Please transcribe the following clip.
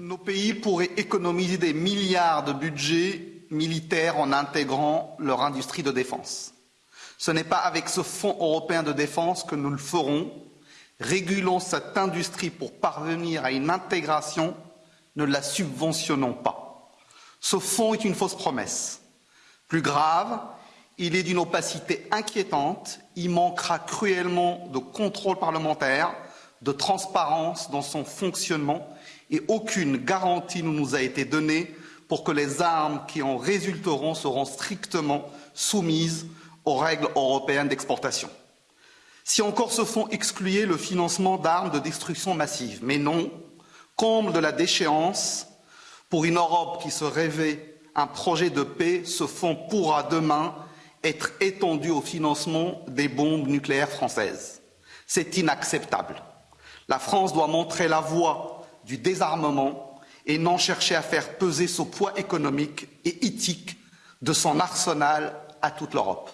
Nos pays pourraient économiser des milliards de budget militaire en intégrant leur industrie de défense. Ce n'est pas avec ce Fonds européen de défense que nous le ferons. Régulons cette industrie pour parvenir à une intégration, ne la subventionnons pas. Ce fonds est une fausse promesse. Plus grave, il est d'une opacité inquiétante, il manquera cruellement de contrôle parlementaire, de transparence dans son fonctionnement et aucune garantie ne nous a été donnée pour que les armes qui en résulteront seront strictement soumises aux règles européennes d'exportation. Si encore ce fonds excluait le financement d'armes de destruction massive, mais non, comble de la déchéance, pour une Europe qui se rêvait un projet de paix, ce fonds pourra demain être étendu au financement des bombes nucléaires françaises. C'est inacceptable. La France doit montrer la voie du désarmement et non chercher à faire peser ce poids économique et éthique de son arsenal à toute l'Europe.